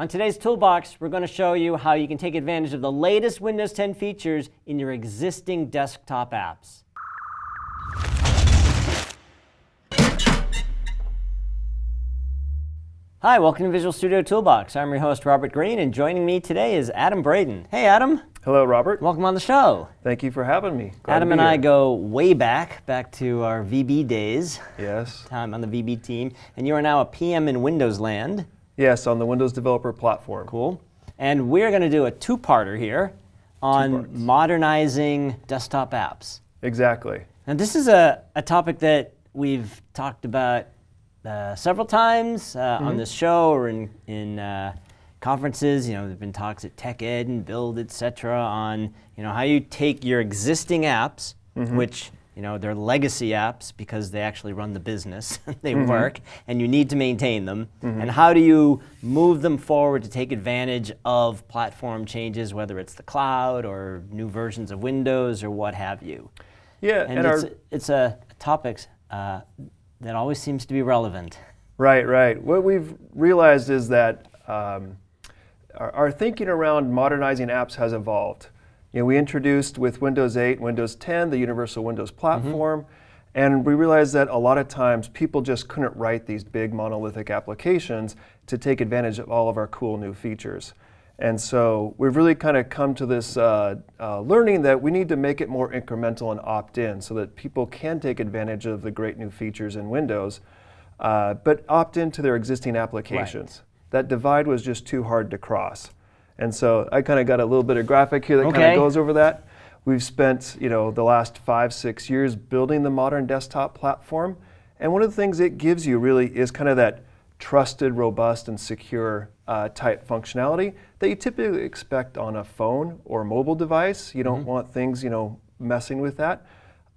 On today's Toolbox, we're going to show you how you can take advantage of the latest Windows 10 features in your existing desktop apps. Hi, welcome to Visual Studio Toolbox. I'm your host, Robert Green, and joining me today is Adam Braden. Hey, Adam. Hello, Robert. Welcome on the show. Thank you for having me. Glad Adam and I go way back, back to our VB days. Yes. Time on the VB team. And you are now a PM in Windows land. Yes, on the Windows Developer Platform. Cool. And we're going to do a two-parter here on modernizing desktop apps. Exactly. And this is a, a topic that we've talked about uh, several times uh, mm -hmm. on mm-hmm. this show or in, in uh, conferences. You know, there've been talks at TechEd and Build, et cetera, on you know how you take your existing apps, mm -hmm. which you know, they're legacy apps because they actually run the business, they mm -hmm. work, and you need to maintain them. Mm -hmm. And how do you move them forward to take advantage of platform changes, whether it's the cloud or new versions of Windows or what have you? Yeah, and, and it's, it's a topic uh, that always seems to be relevant. Right, right. What we've realized is that um, our, our thinking around modernizing apps has evolved. You know, we introduced with Windows 8, Windows 10, the Universal Windows mm-hmm. Platform, mm -hmm. and we realized that a lot of times people just couldn't write these big monolithic applications to take advantage of all of our cool new features. And so we've really kind of come to this uh, uh, learning that we need to make it more incremental and opt-in so that people can take advantage of the great new features in Windows, uh, but opt into their existing applications. Right. That divide was just too hard to cross. And so I kind of got a little bit of graphic here that okay. kind of goes over that. We've spent, you know, the last five, six years building the modern desktop platform. And one of the things it gives you really is kind of that trusted, robust, and secure uh, type functionality that you typically expect on a phone or a mobile device. You don't mm -hmm. want things, you know, messing with that.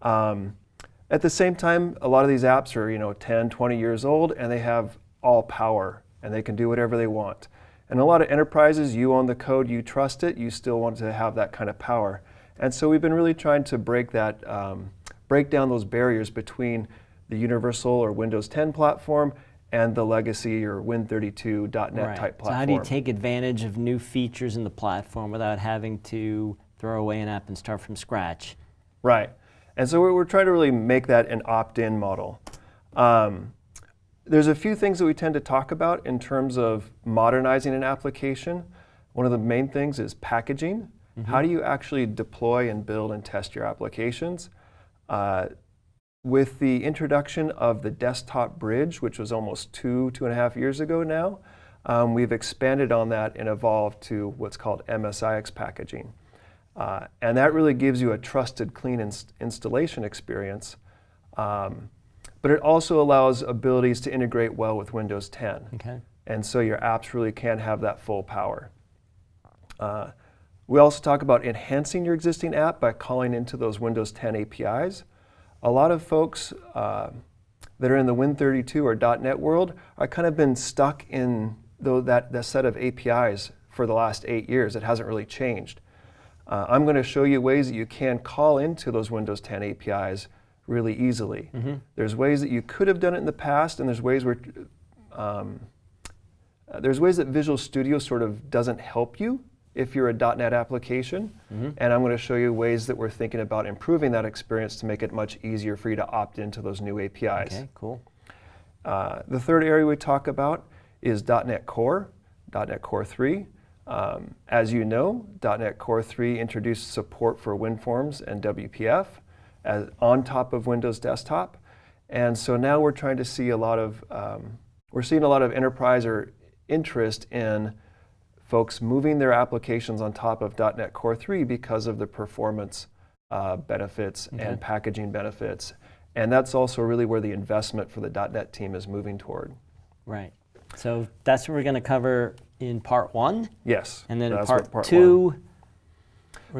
Um, at the same time, a lot of these apps are, you know, 10, 20 years old, and they have all power, and they can do whatever they want. And a lot of enterprises, you own the code, you trust it, you still want to have that kind of power. And so we've been really trying to break that, um, break down those barriers between the Universal or Windows 10 platform and the legacy or Win32.NET right. type platform. So how do you take advantage of new features in the platform without having to throw away an app and start from scratch? Right. And so we're, we're trying to really make that an opt-in model. Um, there's a few things that we tend to talk about in terms of modernizing an application. One of the main things is packaging. Mm -hmm. How do you actually deploy and build and test your applications? Uh, with the introduction of the desktop bridge, which was almost two, two and a half years ago now, um, we've expanded on that and evolved to what's called MSIX packaging. Uh, and that really gives you a trusted, clean inst installation experience um, but it also allows abilities to integrate well with Windows 10. Okay. And so your apps really can have that full power. Uh, we also talk about enhancing your existing app by calling into those Windows 10 APIs. A lot of folks uh, that are in the Win32 or .NET world are kind of been stuck in though that, that set of APIs for the last eight years. It hasn't really changed. Uh, I'm going to show you ways that you can call into those Windows 10 APIs really easily. Mm -hmm. There's ways that you could have done it in the past, and there's ways where um, uh, there's ways that Visual Studio sort of doesn't help you if you're a .NET application. Mm -hmm. And I'm going to show you ways that we're thinking about improving that experience to make it much easier for you to opt into those new APIs. Okay, cool. Uh, the third area we talk about is .NET Core, .NET Core 3. Um, as you know, .NET Core 3 introduced support for WinForms and WPF as, on top of Windows Desktop. And so now we're trying to see a lot of, um, we're seeing a lot of enterprise or interest in folks moving their applications on top of .NET Core 3 because of the performance uh, benefits okay. and packaging benefits. And that's also really where the investment for the .NET team is moving toward. Right. So that's what we're going to cover in part one? Yes. And then in part, part, two,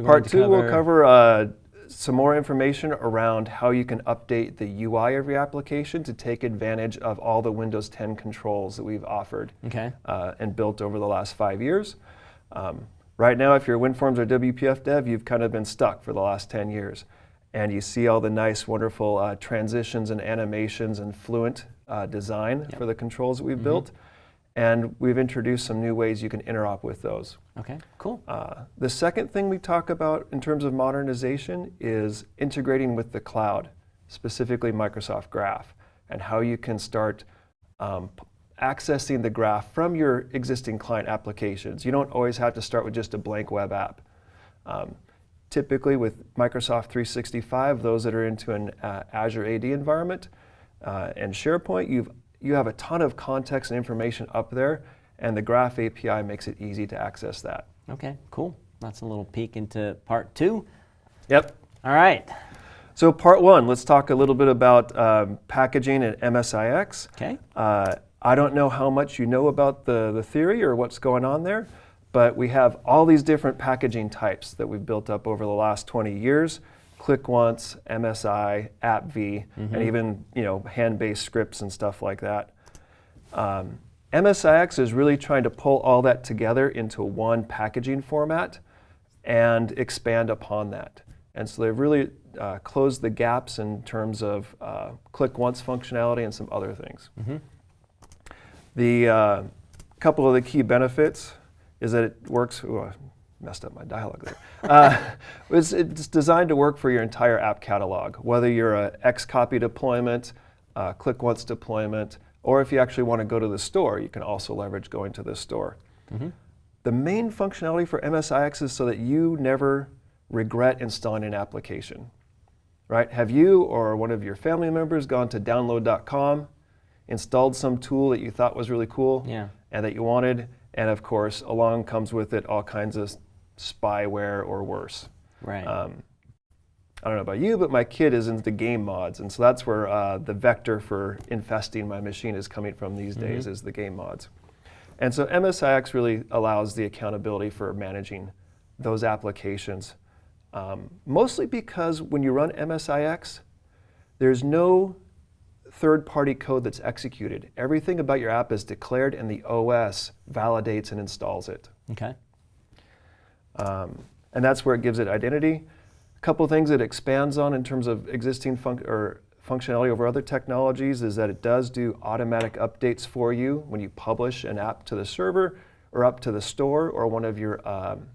Part two, cover... we'll cover uh, some more information around how you can update the UI of your application to take advantage of all the Windows 10 controls that we've offered okay. uh, and built over the last five years. Um, right now, if you're WinForms or WPF dev, you've kind of been stuck for the last 10 years. And you see all the nice, wonderful uh, transitions and animations and fluent uh, design yep. for the controls that we've mm -hmm. built. And we've introduced some new ways you can interop with those. Okay, cool. Uh, the second thing we talk about in terms of modernization is integrating with the cloud, specifically Microsoft Graph, and how you can start um, accessing the graph from your existing client applications. You don't always have to start with just a blank web app. Um, typically with Microsoft 365, those that are into an uh, Azure AD environment uh, and SharePoint, you've, you have a ton of context and information up there, and the Graph API makes it easy to access that. Okay, cool. That's a little peek into part two. Yep. All right. So part one, let's talk a little bit about um, packaging and MSIX. Okay. Uh, I don't know how much you know about the, the theory or what's going on there, but we have all these different packaging types that we've built up over the last 20 years. Click once, MSI, AppV, and even you know hand-based scripts and stuff like that. Um, MSIX is really trying to pull all that together into one packaging format and expand upon that. And so they've really uh, closed the gaps in terms of uh, click once functionality and some other things. The uh, couple of the key benefits is that it works. Ooh, messed up my dialogue there. Uh, it's, it's designed to work for your entire app catalog, whether you're a Xcopy deployment, uh, click once deployment, or if you actually want to go to the store, you can also leverage going to the store. The main functionality for MSIX is so that you never regret installing an application. Right? Have you or one of your family members gone to download.com, installed some tool that you thought was really cool Yeah. and that you wanted, and of course, along comes with it all kinds of spyware or worse. Right. Um, I don't know about you, but my kid is into game mods, and so that's where uh, the vector for infesting my machine is coming from these days, is the game mods. And so MSIX really allows the accountability for managing those applications, um, mostly because when you run MSIX, there's no third-party code that's executed. Everything about your app is declared, and the OS validates and installs it. okay. Um, and that's where it gives it identity. A couple things it expands on in terms of existing func- or functionality over other technologies is that it does do automatic updates for you when you publish an app to the server or up to the store or one of your um,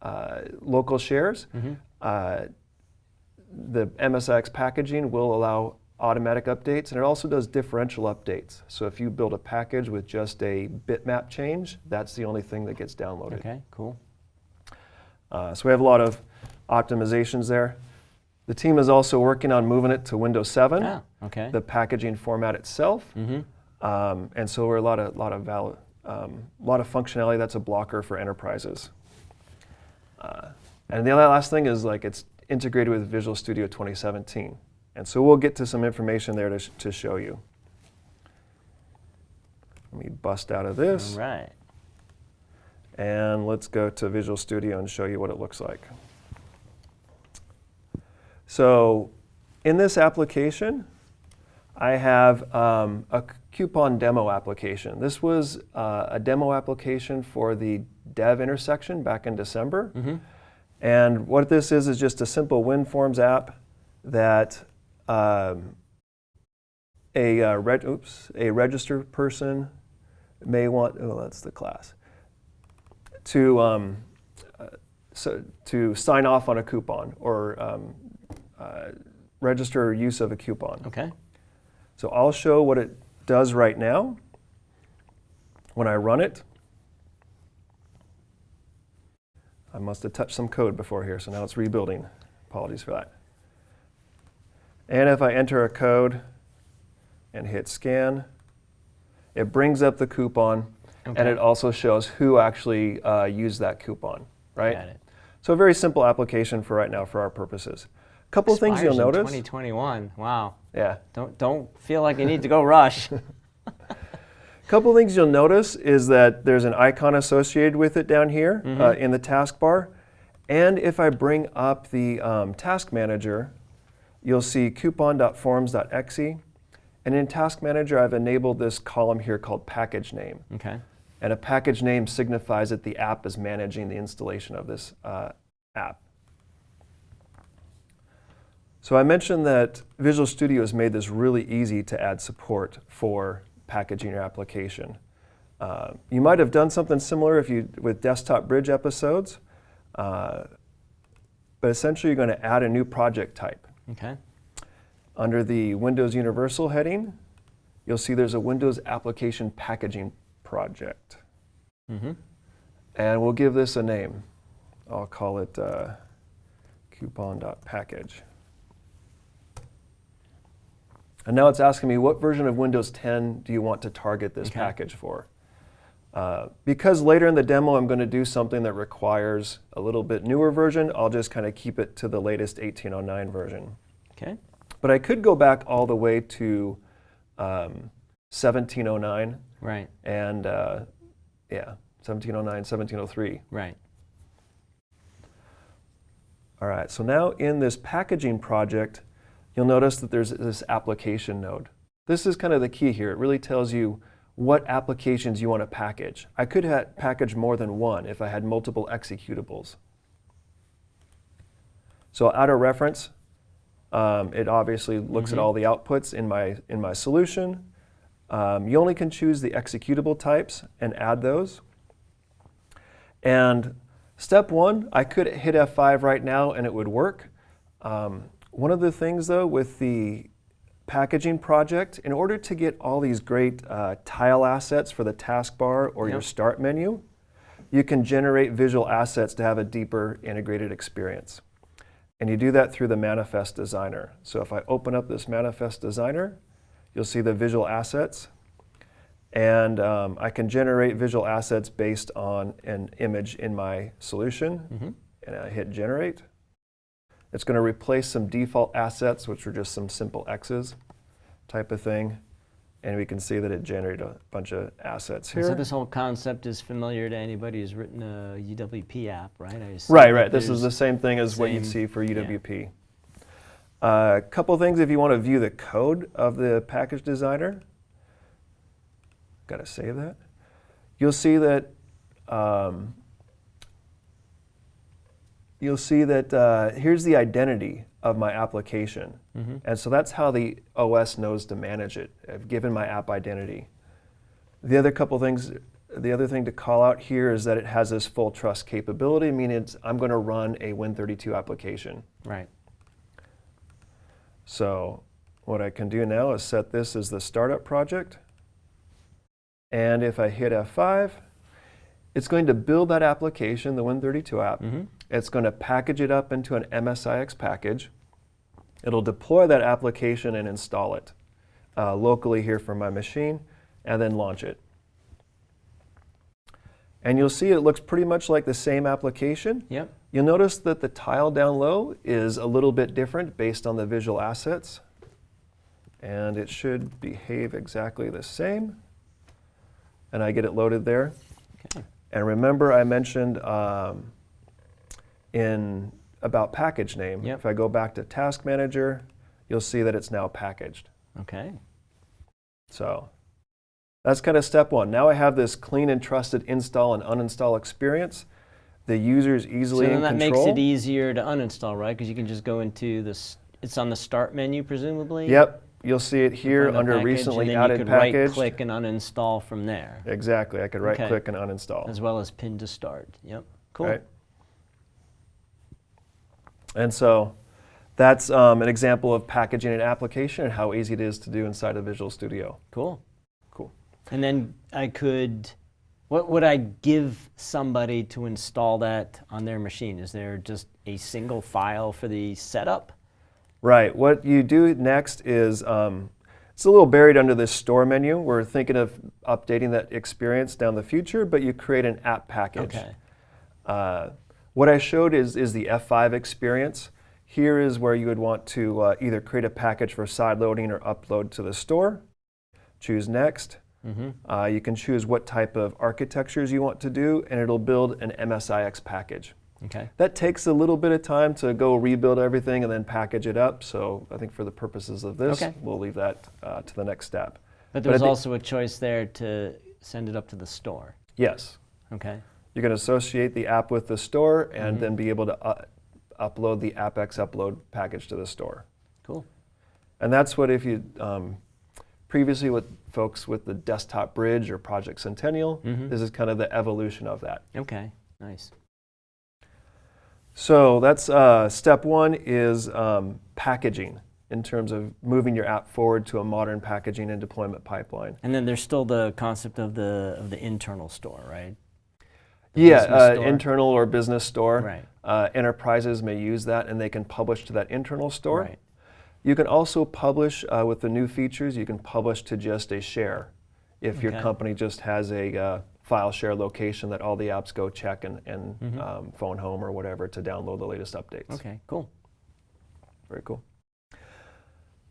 uh, local shares. Uh, the MSIX packaging will allow automatic updates and it also does differential updates. So if you build a package with just a bitmap change, that's the only thing that gets downloaded. Okay, cool. Uh, so we have a lot of optimizations there. The team is also working on moving it to Windows 7, Ah, okay. the packaging format itself. mm-hmm. Um, and so we're a lot of, lot of um, lot of functionality that's a blocker for enterprises. Uh, and the other last thing is like it's integrated with Visual Studio 2017. And so we'll get to some information there to, sh- to show you. Let me bust out of this. All right. And let's go to Visual Studio and show you what it looks like. So in this application, I have um, a coupon demo application. This was uh, a demo application for the DEVintersection back in December. And what this is is just a simple WinForms app that um, a, uh, oops, a registered person may want, oh, that's the class, to, um, uh, so, to sign off on a coupon or um, uh, register use of a coupon. Okay. So I'll show what it does right now when I run it. I must have touched some code before here, so now it's rebuilding. Apologies for that. And if I enter a code and hit scan, it brings up the coupon and it also shows who actually uh, used that coupon, right? Got it. So a very simple application for right now for our purposes. A couple of things you'll Expires notice. 2021. Wow. Yeah. Don't don't feel like you need to go rush. A couple things you'll notice is that there's an icon associated with it down here uh, in the taskbar. And if I bring up the um, task manager, you'll see coupon.forms.exe. And in task manager, I've enabled this column here called package name. okay. And a package name signifies that the app is managing the installation of this uh, app. So I mentioned that Visual Studio has made this really easy to add support for packaging your application. Uh, you might have done something similar if you with desktop bridge episodes, uh, but essentially you're going to add a new project type. Okay. Under the Windows Universal heading, you'll see there's a Windows Application Packaging Project. Mm-hmm. And we'll give this a name. I'll call it uh, coupon.package. And now it's asking me what version of Windows 10 do you want to target this Okay. package for? Uh, because later in the demo I'm going to do something that requires a little bit newer version, I'll just kind of keep it to the latest 1809 version. Okay. But I could go back all the way to um, 1709 Right. and uh, yeah, 1709, 1703. Right. All right, so now in this packaging project, you'll notice that there's this application node. This is kind of the key here. It really tells you what applications you want to package. I could ha package more than one if I had multiple executables. So out of reference, um, it obviously looks at Mhm. all the outputs in my, in my solution. Um, you only can choose the executable types and add those. And step one, I could hit F5 right now and it would work. Um, one of the things though with the packaging project, in order to get all these great uh, tile assets for the taskbar or your start menu, you can generate visual assets to have a deeper integrated experience. And you do that through the Manifest Designer. So if I open up this Manifest Designer, you'll see the visual assets. And um, I can generate visual assets based on an image in my solution. Mm-hmm. And I hit Generate. It's going to replace some default assets, which are just some simple X's type of thing. And we can see that it generated a bunch of assets here. So this whole concept is familiar to anybody who's written a UWP app, right? I Right, right. This is the same thing as what you'd see for yeah. A couple things if you want to view the code of the package designer. Got to save that. You'll see that um, you'll see that uh, here's the identity of my application. Mhm. And so that's how the OS knows to manage it. I've given my app identity. The other couple things, the other thing to call out here is that it has this full trust capability, meaning it's, I'm going to run a Win32 application. Right. So what I can do now is set this as the startup project. And if I hit F5, it's going to build that application, the Win32 app. Mm-hmm. It's going to package it up into an MSIX package. It'll deploy that application and install it uh, locally here from my machine, and then launch it. And you'll see it looks pretty much like the same application. Yep. You'll notice that the tile down low is a little bit different based on the visual assets. And it should behave exactly the same. And I get it loaded there. Okay. And remember I mentioned um, in about package name, Yep. if I go back to Task Manager, you'll see that it's now packaged. Okay. So that's kind of step one. Now I have this clean and trusted install and uninstall experience. The user's easily so then that control. makes it easier to uninstall, right? Because you can just go into this. It's on the start menu, presumably. Yep, you'll see it here under package, recently and then added you could right-click and uninstall from there, Exactly, I could right Okay. click and uninstall. as well as pin to start. Yep. Cool. Right. And so that's um, an example of packaging an application and how easy it is to do inside of Visual Studio. Cool. Cool. And then I could, what would I give somebody to install that on their machine? Is there just a single file for the setup? Right, what you do next is, um, it's a little buried under this store menu. We're thinking of updating that experience down the future, but you create an app package. Okay. Uh, what I showed is, is the F5 experience. Here is where you would want to uh, either create a package for side loading or upload to the store. Choose next. Mm-hmm. Uh, you can choose what type of architectures you want to do, and it'll build an MSIX package. Okay. That takes a little bit of time to go rebuild everything and then package it up. So I think for the purposes of this, Okay. we'll leave that uh, to the next step. But But there's think- also a choice there to send it up to the store. Yes, Okay. you can associate the app with the store and Mhm. then be able to uh, upload the AppX upload package to the store. Cool. And that's what if you um, previously with folks with the desktop bridge or Project Centennial. Mhm. This is kind of the evolution of that. Okay, nice. So that's uh, step one is um, packaging in terms of moving your app forward to a modern packaging and deployment pipeline. And then there's still the concept of the of the internal store, right? The Yeah, uh, store? internal or business store. Right. Uh, enterprises may use that and they can publish to that internal store. Right. You can also publish uh, with the new features, you can publish to just a share. If your company just has a uh, file share location that all the apps go check and, and Mhm. um, phone home or whatever to download the latest updates. Okay, cool. Very cool.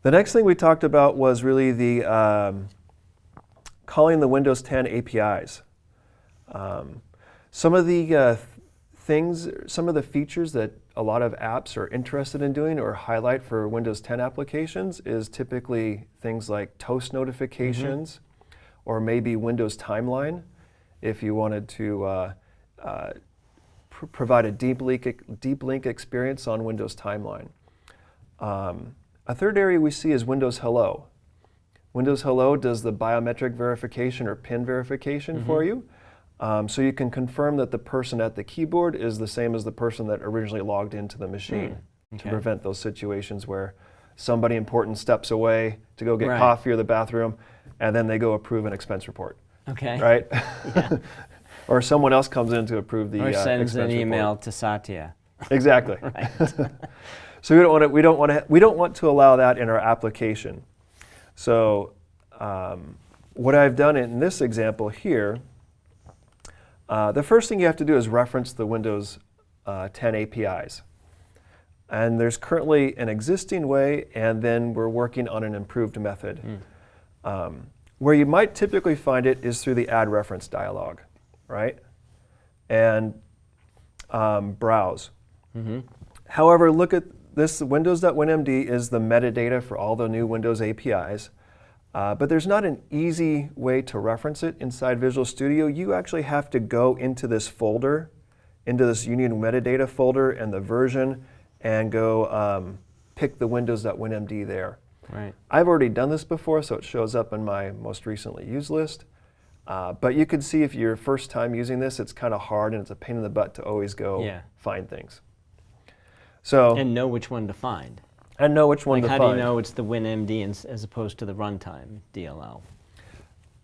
The next thing we talked about was really the um, calling the Windows 10 APIs. Um, some of the uh, things, some of the features that a lot of apps are interested in doing or highlight for Windows 10 applications is typically things like toast notifications or maybe Windows Timeline if you wanted to uh, uh, pr- provide a deep link, deep link experience on Windows Timeline. Um, a third area we see is Windows Hello. Windows Hello does the biometric verification or PIN verification for you. Um, so you can confirm that the person at the keyboard is the same as the person that originally logged into the machine to okay. prevent those situations where somebody important steps away to go get Right. coffee or the bathroom and then they go approve an expense report, Okay. right? Yeah. or someone else comes in to approve the or uh, sends an expense report. email to Satya. Exactly. So we don't want to. We don't want to. We don't want to allow that in our application. So um, what I've done in this example here, uh, the first thing you have to do is reference the Windows uh, 10 APIs. And there's currently an existing way, and then we're working on an improved method. Um, where you might typically find it is through the add reference dialog, right? And um, browse. Mm-hmm. However, look at this Windows.winmd is the metadata for all the new Windows APIs. Uh, but there's not an easy way to reference it inside Visual Studio. You actually have to go into this folder, into this Union metadata folder and the version, and go um, pick the Windows.winmd there. Right. I've already done this before, so it shows up in my most recently used list. Uh, but you can see if you're first time using this, it's kind of hard and it's a pain in the butt to always go Yeah. find things. So And know which one to find. And know which one Like to how find. do you know it's the WinMD ins- as opposed to the runtime DLL?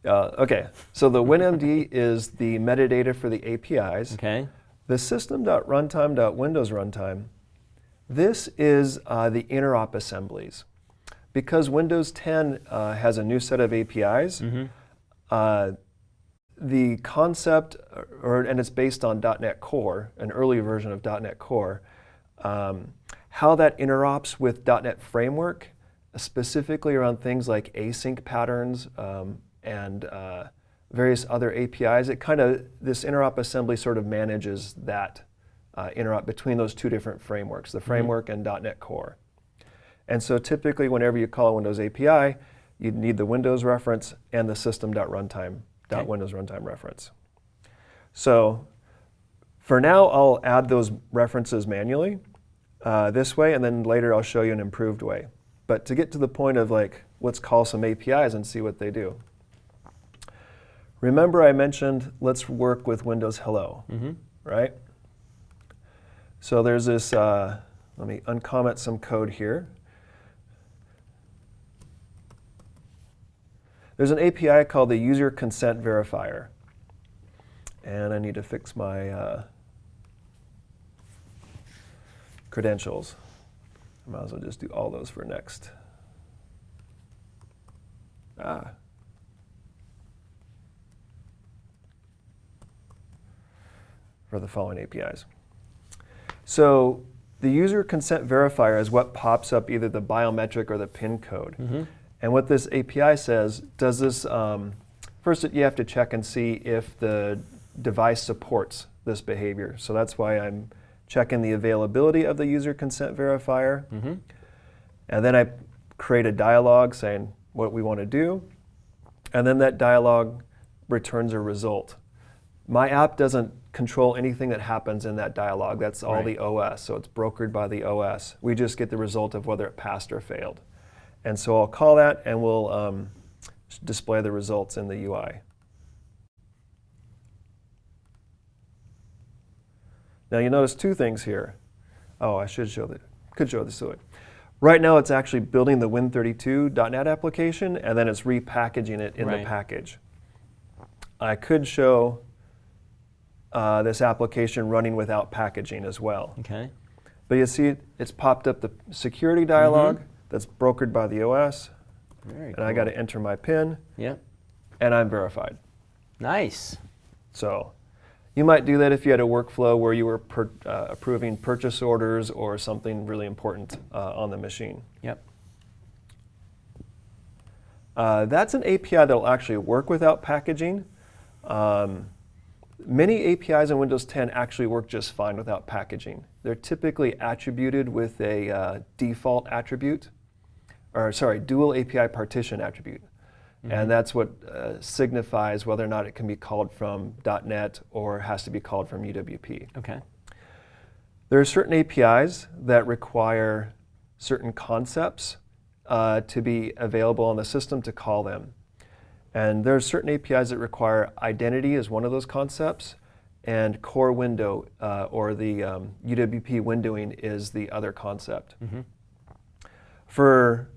Uh, okay, so the WinMD is the metadata for the APIs. Okay. The system.runtime.windows runtime, this is uh, the interop assemblies. Because Windows 10 uh, has a new set of APIs, Mm-hmm. uh, the concept, or, and it's based on .NET Core, an early version of .NET Core, um, how that interops with .NET Framework, specifically around things like async patterns um, and uh, various other APIs. It kind of, this interop assembly sort of manages that uh, interop between those two different frameworks, the framework and .NET Core. And so typically whenever you call a Windows API, you'd need the Windows reference and the system.runtime, Okay. .windows runtime reference. So for now, I'll add those references manually uh, this way, and then later I'll show you an improved way. But to get to the point of like, let's call some APIs and see what they do. Remember I mentioned let's work with Windows Hello, Mm-hmm. right? So there's this, uh, let me uncomment some code here. There's an API called the User Consent Verifier. And I need to fix my uh, credentials. I might as well just do all those for next. Ah. For the following APIs. So the user consent verifier is what pops up either the biometric or the PIN code. Mm-hmm. And what this API says, does this, um, first you have to check and see if the device supports this behavior. So that's why I'm checking the availability of the user consent verifier. Mm-hmm. And then I create a dialog saying what we want to do. And then that dialog returns a result. My app doesn't control anything that happens in that dialog. That's all Right. the OS, so it's brokered by the OS. We just get the result of whether it passed or failed. And so I'll call that and we'll um, display the results in the UI. Now you notice two things here. Oh, I should show that. Could show this to it. Right now, it's actually building the Win32.NET application, and then it's repackaging it in Right. the package. I could show uh, this application running without packaging as well. Okay. But you see, it's popped up the security dialog that's brokered by the OS, Very and I got to enter my PIN, Yep. and I'm verified. Nice. So you might do that if you had a workflow where you were per, uh, approving purchase orders or something really important uh, on the machine. Yep. Uh, that's an API that'll actually work without packaging. Um, many APIs in Windows 10 actually work just fine without packaging. They're typically attributed with a uh, default attribute, or sorry, dual API partition attribute. And that's what uh, signifies whether or not it can be called from .NET or has to be called from UWP. Okay. There are certain APIs that require certain concepts uh, to be available on the system to call them. And there are certain APIs that require identity as one of those concepts, and core window uh, or the um, UWP windowing is the other concept. For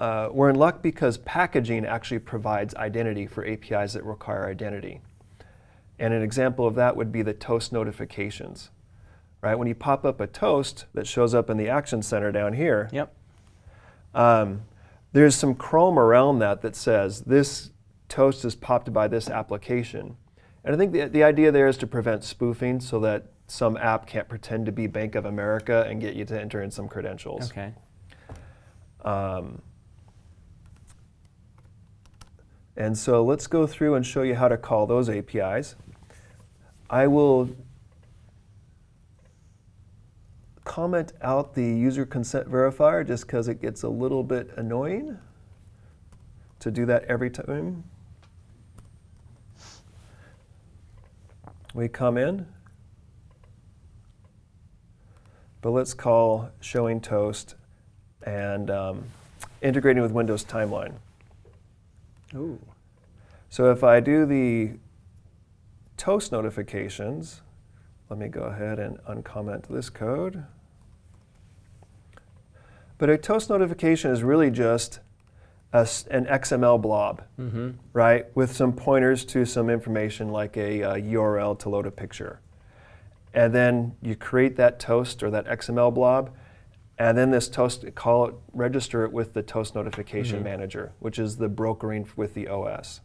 uh, we're in luck because packaging actually provides identity for APIs that require identity. And an example of that would be the toast notifications. Right? When you pop up a toast that shows up in the Action Center down here, Yep. um, there's some Chrome around that that says this toast is popped by this application. And I think the, the idea there is to prevent spoofing so that some app can't pretend to be Bank of America and get you to enter in some credentials. Okay. Um, and so let's go through and show you how to call those APIs. I will comment out the user consent verifier just because it gets a little bit annoying to do that every time. We come in, but let's call showing toast and um, integrating with Windows Timeline. Ooh. So if I do the toast notifications, let me go ahead and uncomment this code. But a toast notification is really just a an XML blob, Mm-hmm. right, with some pointers to some information like a, uh URL to load a picture. And then you create that toast or that XML blob, and then this toast, call it, register it with the toast notification Mhm. manager, which is the brokering with the OS.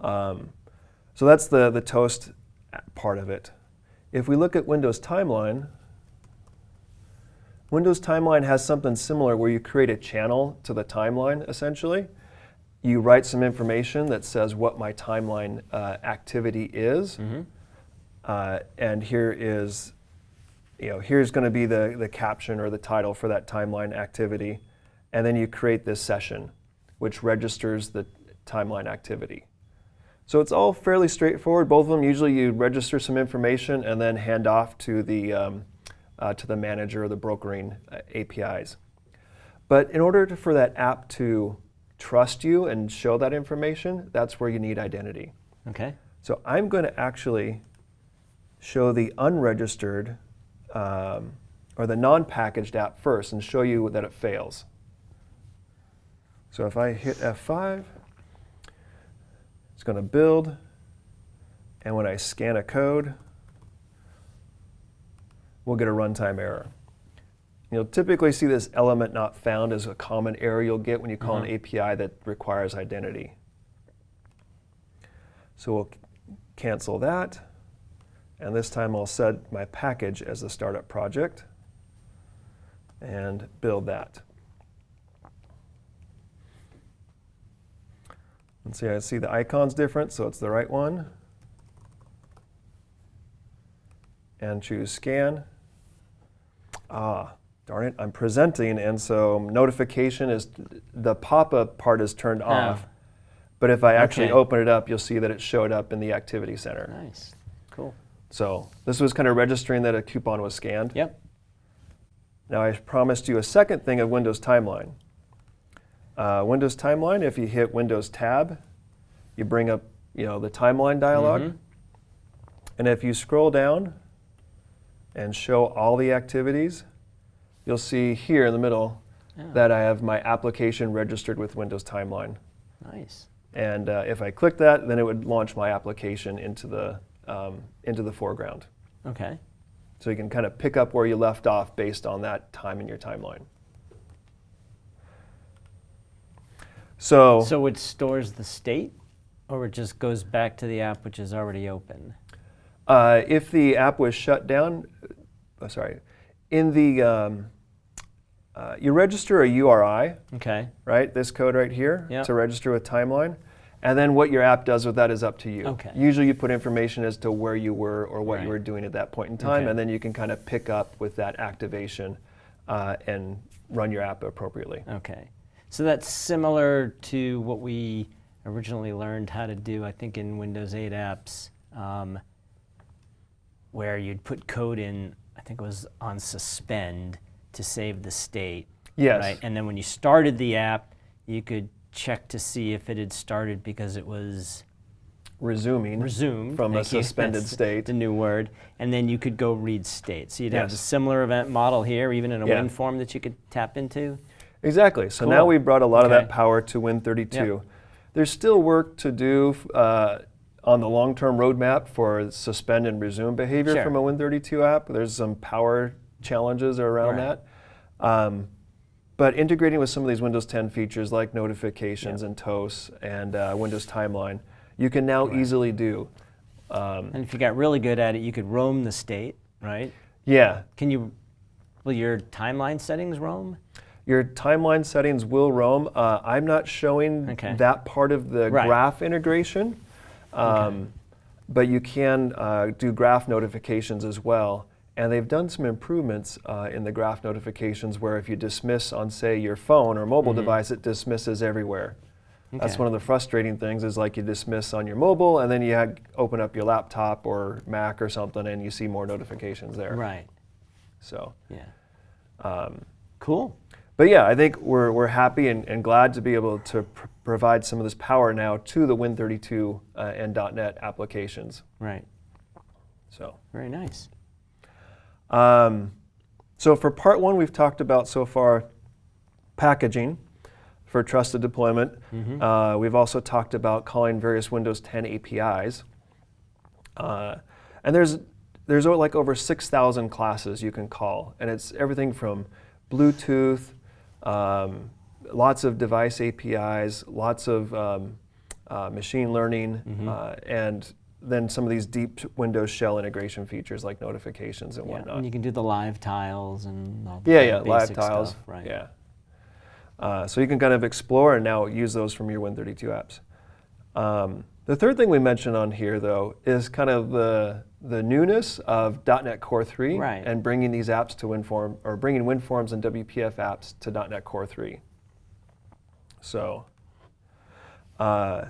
Um, so that's the, the toast part of it. If we look at Windows Timeline, Windows Timeline has something similar where you create a channel to the timeline, essentially. You write some information that says what my timeline uh, activity is. Mm-hmm. Uh, and here is, you know, here's going to be the, the caption or the title for that timeline activity. And then you create this session, which registers the timeline activity. So it's all fairly straightforward. Both of them, usually you register some information and then hand off to the, um, uh, to the manager or the brokering uh, APIs. But in order to, for that app to trust you and show that information, that's where you need identity. Okay. So I'm going to actually show the unregistered um, or the non-packaged app first and show you that it fails. So if I hit F5, it's going to build, and when I scan a code, we'll get a runtime error. You'll typically see this element not found as a common error you'll get when you call Mhm. an API that requires identity. So we'll cancel that. And this time I'll set my package as the startup project and build that. And see, I see the icon's different, so it's the right one. And choose scan. Ah, darn it, I'm presenting, and so notification is, the pop-up part is turned Oh. off. But if I actually Okay. open it up, you'll see that it showed up in the activity center. Nice. Cool. So this was kind of registering that a coupon was scanned. Yep. Now I promised you a second thing of Windows Timeline. Uh, Windows Timeline, if you hit Windows Tab, you bring up you know, the timeline dialog. Mhm. And if you scroll down and show all the activities, you'll see here in the middle Yeah. that I have my application registered with Windows Timeline. Nice. And uh, if I click that, then it would launch my application into the, um, into the foreground. Okay. So you can kind of pick up where you left off based on that time in your timeline. So, So it stores the state, or it just goes back to the app which is already open? uh, if the app was shut down, oh, sorry, in the, um, uh, you register a URI, Okay. right? This code right here Yeah. to register with Timeline. And then what your app does with that is up to you. Okay. Usually you put information as to where you were or what Right. you were doing at that point in time, Okay. and then you can kind of pick up with that activation uh, and run your app appropriately. Okay. So that's similar to what we originally learned how to do, I think, in Windows 8 apps, um, where you'd put code in, I think it was on suspend to save the state. Yes. Right? And then when you started the app, you could check to see if it had started because it was Resuming resumed from a suspended state. The new word, and then you could go read state. So you'd have a similar event model here, even in a Yeah. WinForm form that you could tap into. Exactly. So now Cool. we brought a lot of that power to Win32. There's still work to do uh, on the long-term roadmap for suspend and resume behavior Sure. from a Win32 app. There's some power challenges around Right. that. Um, but integrating with some of these Windows 10 features like notifications Yep. and toasts and uh, Windows Timeline, you can now Right. easily do. Um, And if you got really good at it, you could roam the state, right? yeah, Can you, will your timeline settings roam? Your timeline settings will roam. Uh, I'm not showing Okay. that part of the Right. graph integration, um, but you can uh, do graph notifications as well. And they've done some improvements uh, in the graph notifications where if you dismiss on, say, your phone or mobile device, it dismisses everywhere. That's Mm-hmm. One of the frustrating things is like you dismiss on your mobile and then you open up your laptop or Mac or something and you see more notifications there. Right, So. yeah. Um, Cool. but yeah, I think we're, we're happy and, and glad to be able to pr- provide some of this power now to the Win32 uh, and .NET applications. Right, So, very nice. Um, so for part one, we've talked about so far packaging for trusted deployment. Uh, we've also talked about calling various Windows 10 APIs. Uh, and there's there's like over 6,000 classes you can call, and it's everything from Bluetooth, um, lots of device APIs, lots of um, uh, machine learning, uh, and then some of these deep Windows shell integration features like notifications and Yeah. whatnot. And you can do the live tiles and all the Yeah, yeah, live tiles. Stuff, right. Yeah. Uh, so you can kind of explore and now use those from your Win32 apps. Um, the third thing we mentioned on here, though, is kind of the the newness of .NET Core 3 Right. and bringing these apps to WinForm or bringing WinForms and WPF apps to .NET Core 3. So, uh,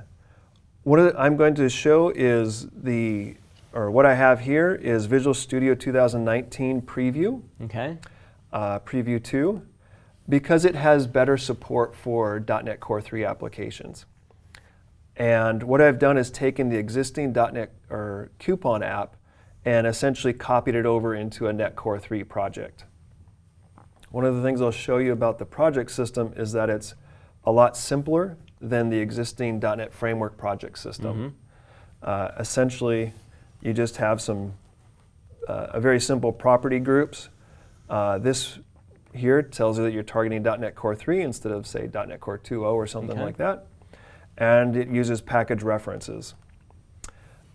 what I'm going to show is the, or what I have here is Visual Studio 2019 preview Okay. uh, Preview 2 because it has better support for .NET Core 3 applications. And what I've done is taken the existing .NET or Coupon app and essentially copied it over into a .NET Core 3 project. One of the things I'll show you about the project system is that it's a lot simpler than the existing .NET Framework project system. Uh, essentially, you just have some uh, a very simple property groups. Uh, this here tells you that you're targeting .NET Core 3 instead of say .NET Core 2.0 or something Okay. like that. And it uses package references.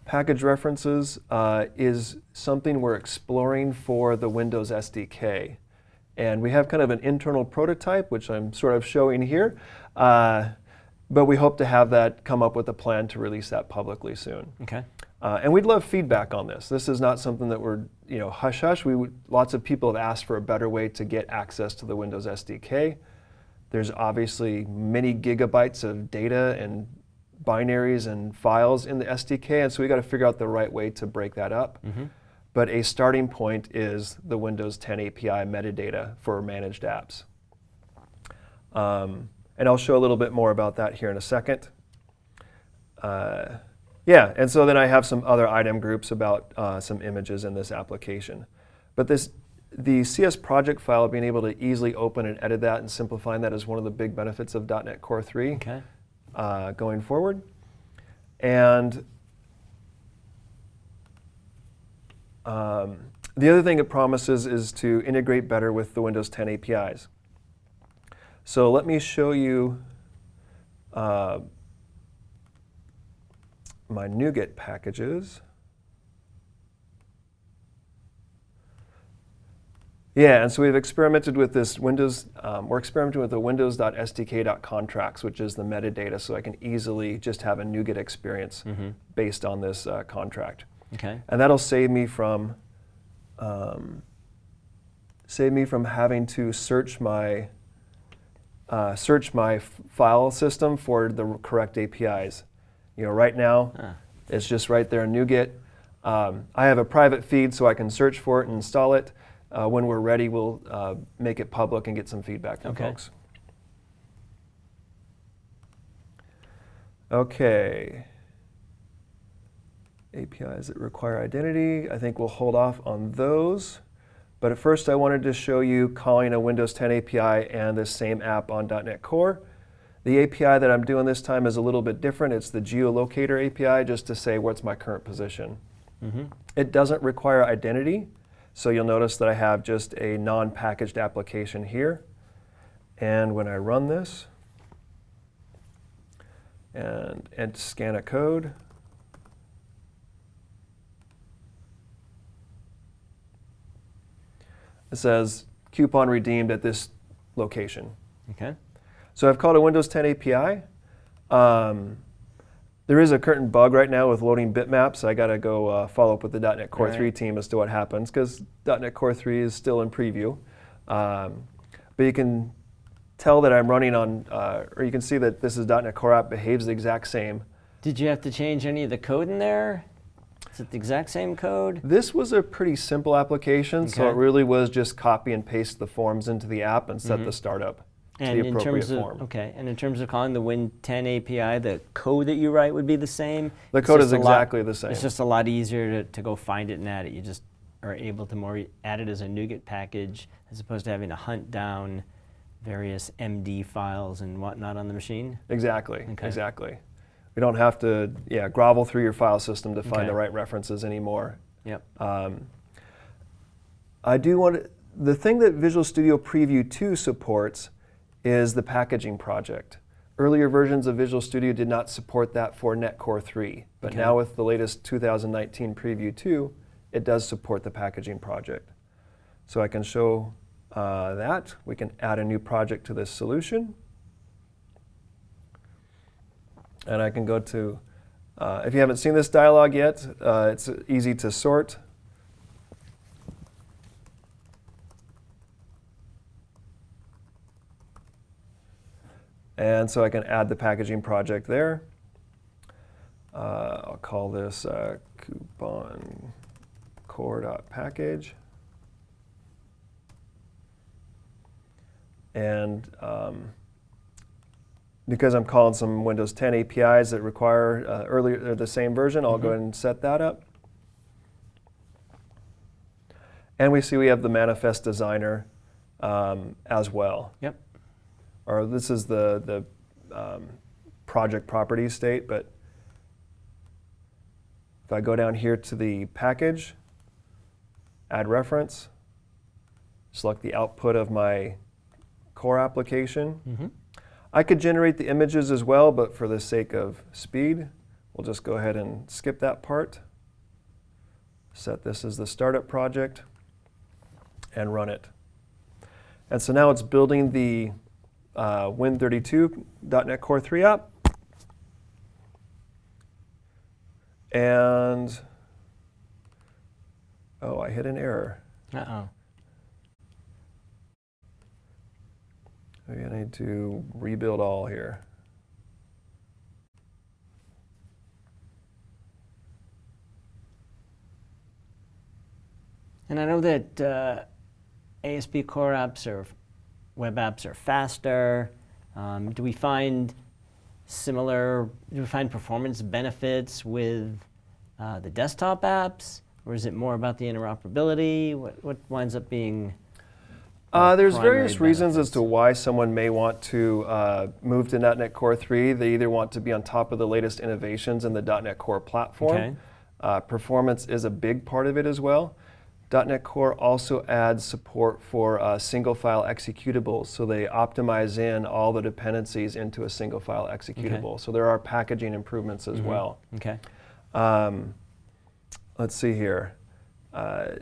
Package references uh, is something we're exploring for the Windows SDK. And we have kind of an internal prototype, which I'm sort of showing here. Uh, but we hope to have that come up with a plan to release that publicly soon. Okay. Uh, and we'd love feedback on this. This is not something that we're, you know, hush hush. We would, lots of people have asked for a better way to get access to the Windows SDK. There's obviously many gigabytes of data and binaries and files in the SDK, and so we got to figure out the right way to break that up. But a starting point is the Windows 10 API metadata for managed apps. Um, And I'll show a little bit more about that here in a second. Uh, yeah, and so then I have some other item groups about uh, some images in this application. But this, the CS project file, being able to easily open and edit that and simplifying that is one of the big benefits of .NET Core 3 Okay. uh, going forward. And um, the other thing it promises is to integrate better with the Windows 10 APIs. So let me show you uh, my NuGet packages. Yeah, and so we've experimented with this Windows, um, we're experimenting with the windows.sdk.contracts, which is the metadata, so I can easily just have a NuGet experience based on this uh, contract. Okay. And that'll save me from, um, save me from having to search my, uh, search my file system for the correct APIs. You know, right now, it's just right there in NuGet. Um, I have a private feed so I can search for it and install it. Uh, when we're ready, we'll uh, make it public and get some feedback from Okay. folks. Okay. APIs that require identity, I think we'll hold off on those. But at first, I wanted to show you calling a Windows 10 API and this same app on .NET Core. The API that I'm doing this time is a little bit different. It's the geolocator API, just to say what's my current position. Mm-hmm. It doesn't require identity, so you'll notice that I have just a non-packaged application here. And when I run this and, and scan a code, it says coupon redeemed at this location. Okay. So I've called a Windows 10 API. Um, there is a current bug right now with loading bitmaps. I got to go uh, follow up with the .NET Core 3 team as to what happens because .NET Core 3 is still in preview. Um, but you can tell that I'm running on, uh, or you can see that this is .NET Core app behaves the exact same. Did you have to change any of the code in there? Is it the exact same code? This was a pretty simple application, so it really was just copy and paste the forms into the app and set the startup to Mm-hmm. And the in appropriate terms of form. okay, and in terms of calling the Win10 API, the code that you write would be the same. The It's code is a lot- exactly the same. It's just a lot easier to, to go find it and add it. You just are able to more add it as a NuGet package as opposed to having to hunt down various MD files and whatnot on the machine. Exactly, Okay. exactly. We don't have to, yeah, grovel through your file system to find Okay. the right references anymore. Yep. Um, I do want to, the thing that Visual Studio Preview 2 supports is the packaging project. Earlier versions of Visual Studio did not support that for .NET Core 3, but Okay. now with the latest 2019 Preview 2, it does support the packaging project. So I can show uh, that. We can add a new project to this solution. And I can go to, uh, if you haven't seen this dialog yet, uh, it's easy to sort. And so I can add the packaging project there. Uh, I'll call this uh, coupon core.package. And um, because I'm calling some Windows 10 APIs that require uh, earlier or the same version, I'll go ahead and set that up. And we see we have the manifest designer um, as well. Yep. Or this is the the um, project properties state, but if I go down here to the package, add reference, select the output of my core application. Mm-hmm. I could generate the images as well, but for the sake of speed, we'll just go ahead and skip that part. Set this as the startup project and run it. And so now it's building the uh, Win32.NET Core 3 app. And, oh, I hit an error. Uh Maybe I need to rebuild all here. And I know that uh, ASP core apps or web apps are faster. Um, do we find similar, do we find performance benefits with uh, the desktop apps? Or is it more about the interoperability? What, what winds up being Uh, there's various reasons as to why someone may want to uh, move to .NET Core 3. They either want to be on top of the latest innovations in the .NET Core platform. Okay. Uh, performance is a big part of it as well. .NET Core also adds support for uh, single file executables, so they optimize in all the dependencies into a single file executable. So there are packaging improvements as well. Okay. Um, let's see here. Uh,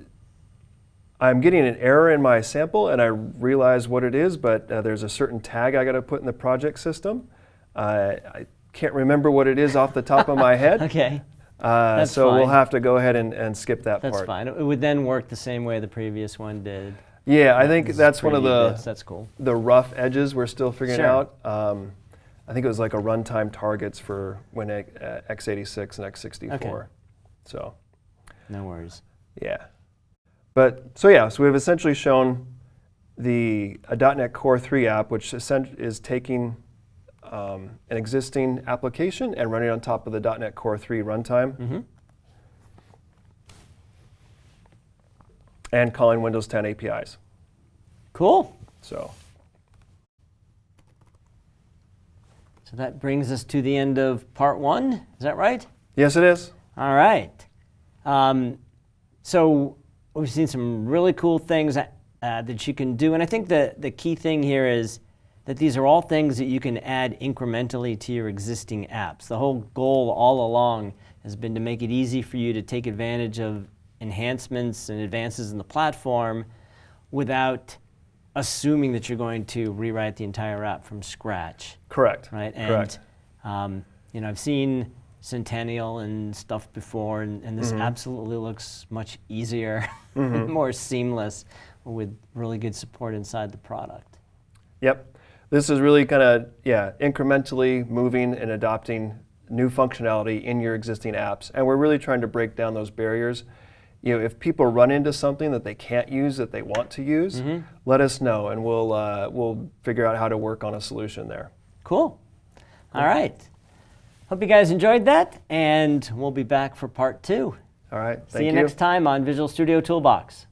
I'm getting an error in my sample, and I realize what it is, but uh, there's a certain tag I got to put in the project system. Uh, I can't remember what it is off the top of my head, Okay. uh, so we'll have to go ahead and, and skip that That's part. That's fine. It would then work the same way the previous one did. Yeah, I think that's one of the bits. That's cool. the rough edges we're still figuring Sure. out. Um, I think it was like a runtime targets for Win uh, x86 and x64. Okay. So. No worries. Yeah. But so yeah, so we've essentially shown the a .NET Core 3 app, which is taking um, an existing application and running on top of the .NET Core 3 runtime hmm and calling Windows 10 APIs. Cool. So So that brings us to the end of part one. Is that right? yes, it is. All right. Um, so we've seen some really cool things uh, that you can do, and I think the the key thing here is that these are all things that you can add incrementally to your existing apps. The whole goal all along has been to make it easy for you to take advantage of enhancements and advances in the platform without assuming that you're going to rewrite the entire app from scratch Correct. right? And Correct. um, you know, I've seen Centennial and stuff before, and, and this Mm-hmm. absolutely looks much easier, more seamless, with really good support inside the product. Yep. This is really kind of, yeah, incrementally moving and adopting new functionality in your existing apps. And we're really trying to break down those barriers. You know, if people run into something that they can't use that they want to use, let us know and we'll, uh, we'll figure out how to work on a solution there. Cool. All right. Hope you guys enjoyed that, and we'll be back for part two. All right. See Thank you next time on Visual Studio Toolbox.